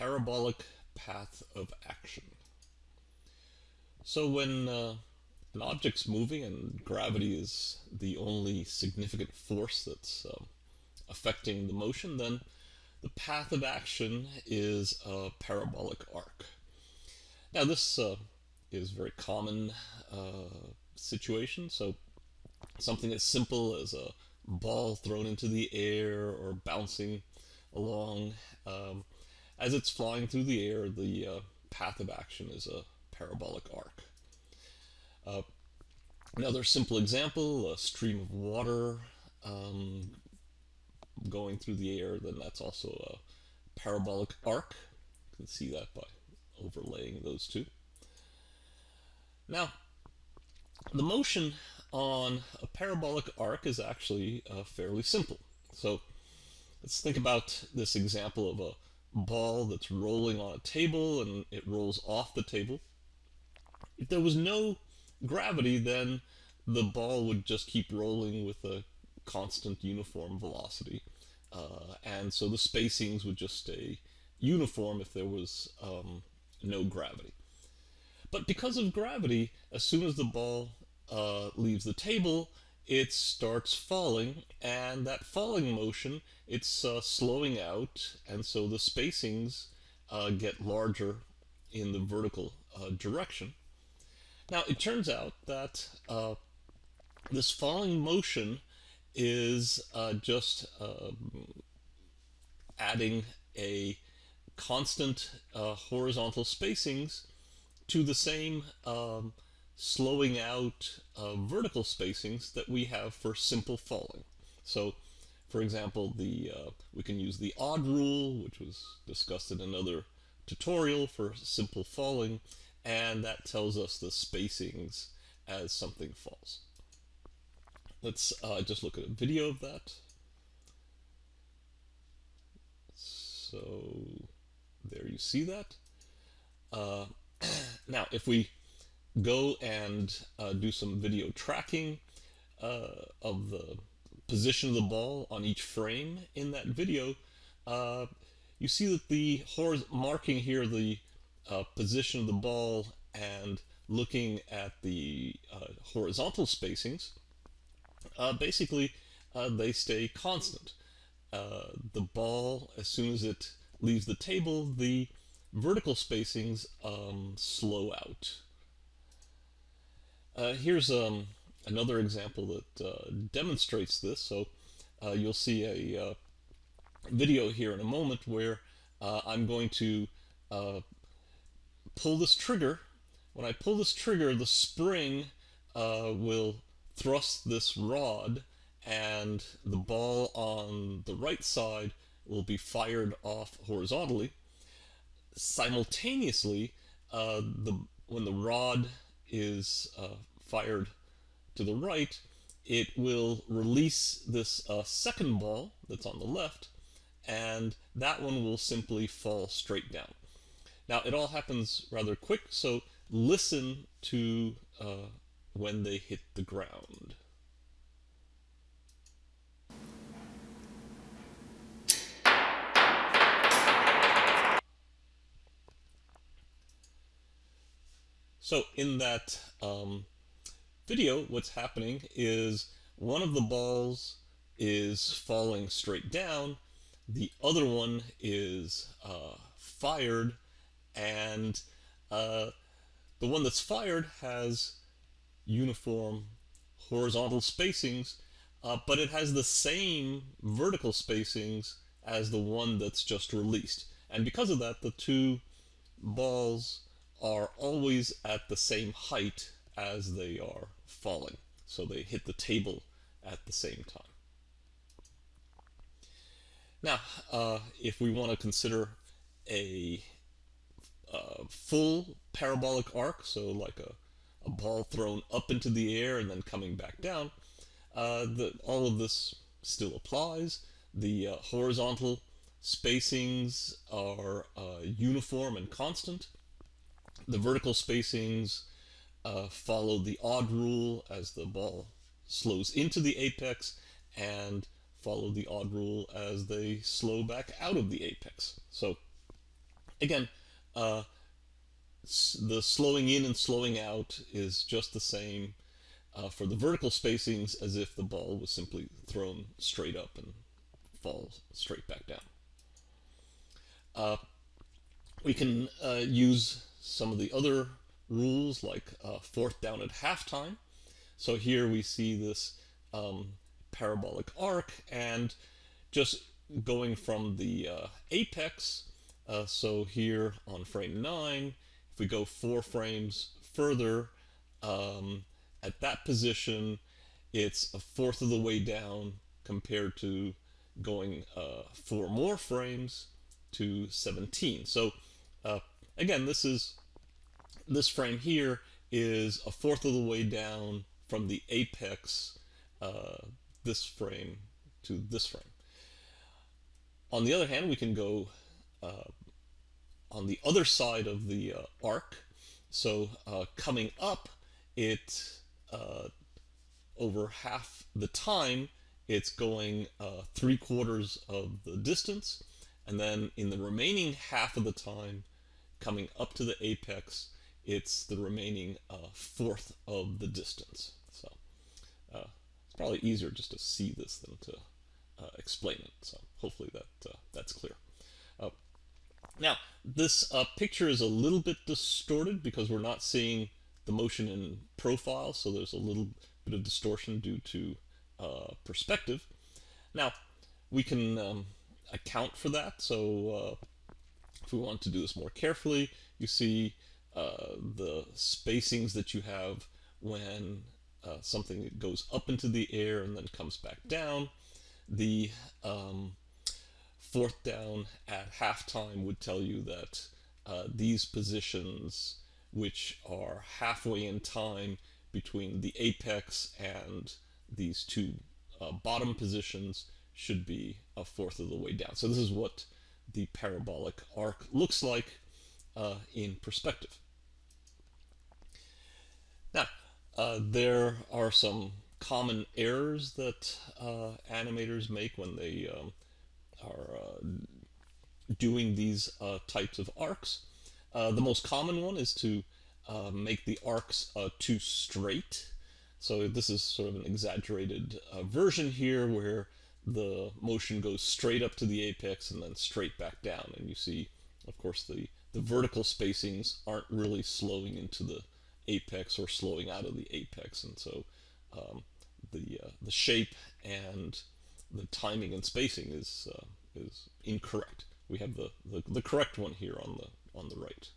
parabolic path of action. So when uh, an object's moving and gravity is the only significant force that's uh, affecting the motion, then the path of action is a parabolic arc. Now this uh, is very common uh, situation, so something as simple as a ball thrown into the air or bouncing along. Um, as it's flying through the air, the uh, path of action is a parabolic arc. Uh, another simple example, a stream of water um, going through the air, then that's also a parabolic arc. You can see that by overlaying those two. Now, the motion on a parabolic arc is actually uh, fairly simple. So let's think about this example of a ball that's rolling on a table and it rolls off the table. If there was no gravity, then the ball would just keep rolling with a constant uniform velocity. Uh, and so the spacings would just stay uniform if there was um, no gravity. But because of gravity, as soon as the ball uh, leaves the table, it starts falling, and that falling motion, it's uh, slowing out, and so the spacings uh, get larger in the vertical uh, direction. Now, it turns out that uh, this falling motion is uh, just um, adding a constant horizontal spacings to the same um, slowing out uh, vertical spacings that we have for simple falling. So, for example, the uh, we can use the odd rule, which was discussed in another tutorial for simple falling, and that tells us the spacings as something falls. Let's uh, just look at a video of that. So there you see that. Uh, now, if we go and uh, do some video tracking uh, of the position of the ball on each frame in that video, uh, you see that the marking here the uh, position of the ball and looking at the uh, horizontal spacings, uh, basically they stay constant. the ball, as soon as it leaves the table, the vertical spacings um, slow out. Uh, here's um, another example that uh, demonstrates this. So uh, you'll see a uh, video here in a moment where uh, I'm going to uh, pull this trigger. When I pull this trigger, the spring will thrust this rod and the ball on the right side will be fired off horizontally. Simultaneously, the when the rod is uh, fired to the right, it will release this uh, second ball that's on the left, and that one will simply fall straight down. Now, it all happens rather quick, so listen to uh, when they hit the ground. So in that um, video, what's happening is one of the balls is falling straight down, the other one is uh, fired, and uh, the one that's fired has uniform horizontal spacings, uh, but it has the same vertical spacings as the one that's just released. And because of that, the two balls are always at the same height as they are falling. So they hit the table at the same time. Now, uh, if we want to consider a uh, full parabolic arc, so like a, a, ball thrown up into the air and then coming back down, uh, the, all of this still applies. The uh, horizontal spacings are uh, uniform and constant the vertical spacings uh, follow the odd rule as the ball slows into the apex and follow the odd rule as they slow back out of the apex. So again, uh, the slowing in and slowing out is just the same uh, for the vertical spacings as if the ball was simply thrown straight up and falls straight back down. Uh, we can uh, use some of the other rules like uh, fourth down at halftime. So here we see this um, parabolic arc and just going from the uh, apex. Uh, so here on frame 9, if we go four frames further, um, at that position, it's a fourth of the way down compared to going uh, four more frames to 17. So uh, again, this is this frame here is a fourth of the way down from the apex uh, this frame to this frame. On the other hand, we can go uh, on the other side of the uh, arc. So uh, coming up, it uh, over half the time, it's going uh, three quarters of the distance. And then in the remaining half of the time, coming up to the apex, it's the remaining uh, fourth of the distance. So uh, it's probably easier just to see this than to uh, explain it. So hopefully that uh, that's clear. Uh, now this uh, picture is a little bit distorted because we're not seeing the motion in profile, so there's a little bit of distortion due to perspective. Now we can um, account for that. So if we want to do this more carefully, you see uh, the spacings that you have when uh, something goes up into the air and then comes back down. The um, fourth down at halftime would tell you that uh, these positions, which are halfway in time between the apex and these two uh, bottom positions, should be a fourth of the way down. So this is what the parabolic arc looks like uh, in perspective. Now, uh, there are some common errors that uh, animators make when they um, are uh, doing these uh, types of arcs. Uh, the most common one is to make the arcs too straight. So this is sort of an exaggerated version here where the motion goes straight up to the apex and then straight back down. And you see, of course, the, the vertical spacings aren't really slowing into the apex or slowing out of the apex. And so um, the, uh, the shape and the timing and spacing is, uh, is incorrect. We have the, the, the, correct one here on the, on the right.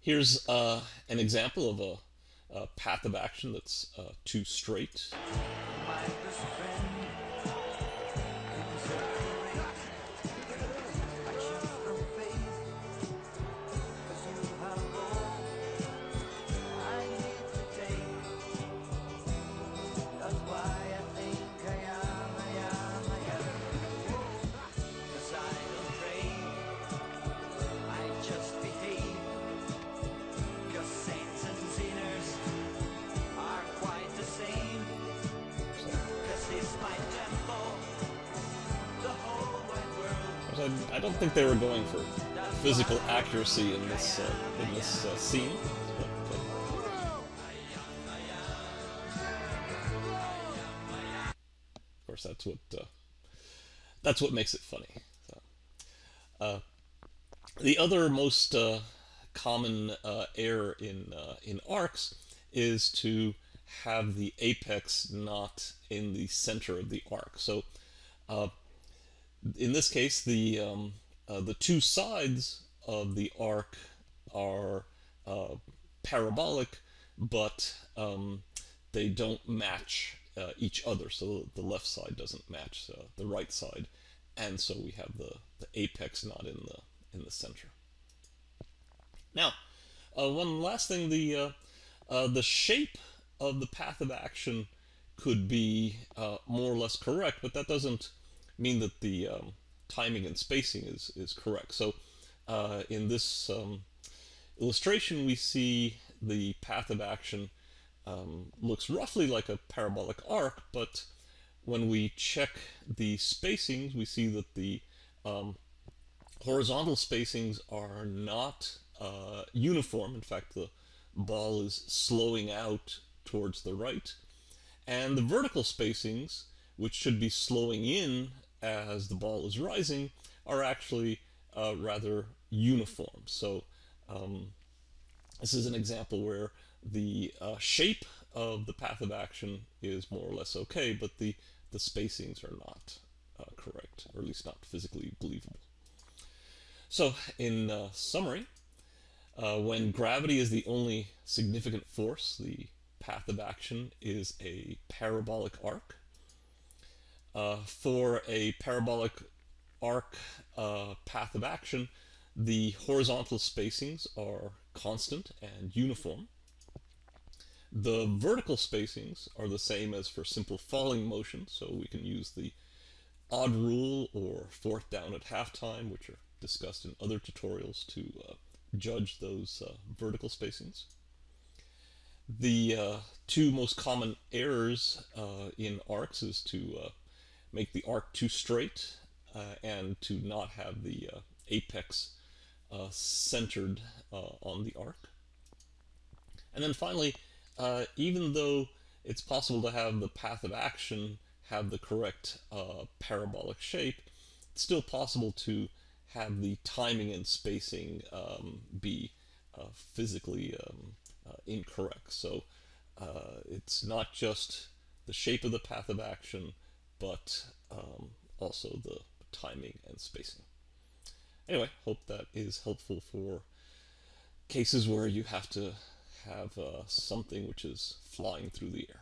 Here's uh, an example of a, a, path of action that's uh, too straight. I, don't think they were going for physical accuracy in this uh, in this uh, scene. Uh, of course, that's what uh, that's what makes it funny. So, uh, the other most common error in in arcs is to have the apex not in the center of the arc. So in this case, the um, uh, the two sides of the arc are uh, parabolic, but um, they don't match uh, each other. So the left side doesn't match uh, the right side, and so we have the, the apex not in the in the center. Now, uh, one last thing: the uh, the shape of the path of action could be more or less correct, but that doesn't mean that the um, timing and spacing is, is correct. So uh, in this um, illustration, we see the path of action um, looks roughly like a parabolic arc, but when we check the spacings, we see that the um, horizontal spacings are not uh, uniform. In fact, the ball is slowing out towards the right. And the vertical spacings, which should be slowing in as the ball is rising, are actually uh, rather uniform. So um, this is an example where the uh, shape of the path of action is more or less okay, but the, the spacings are not uh, correct, or at least not physically believable. So in uh, summary, uh, when gravity is the only significant force, the path of action is a parabolic arc. Uh, for a parabolic arc uh, path of action, the horizontal spacings are constant and uniform. The vertical spacings are the same as for simple falling motion, so we can use the odd rule or fourth down at halftime, which are discussed in other tutorials to uh, judge those uh, vertical spacings. The uh, two most common errors uh, in arcs is to make the arc too straight uh, and to not have the apex centered on the arc. And then finally, uh, even though it's possible to have the path of action have the correct uh, parabolic shape, it's still possible to have the timing and spacing um, be uh, physically um, uh, incorrect. So uh, it's not just the shape of the path of action, but um, also the timing and spacing. Anyway, hope that is helpful for cases where you have to have uh, something which is flying through the air.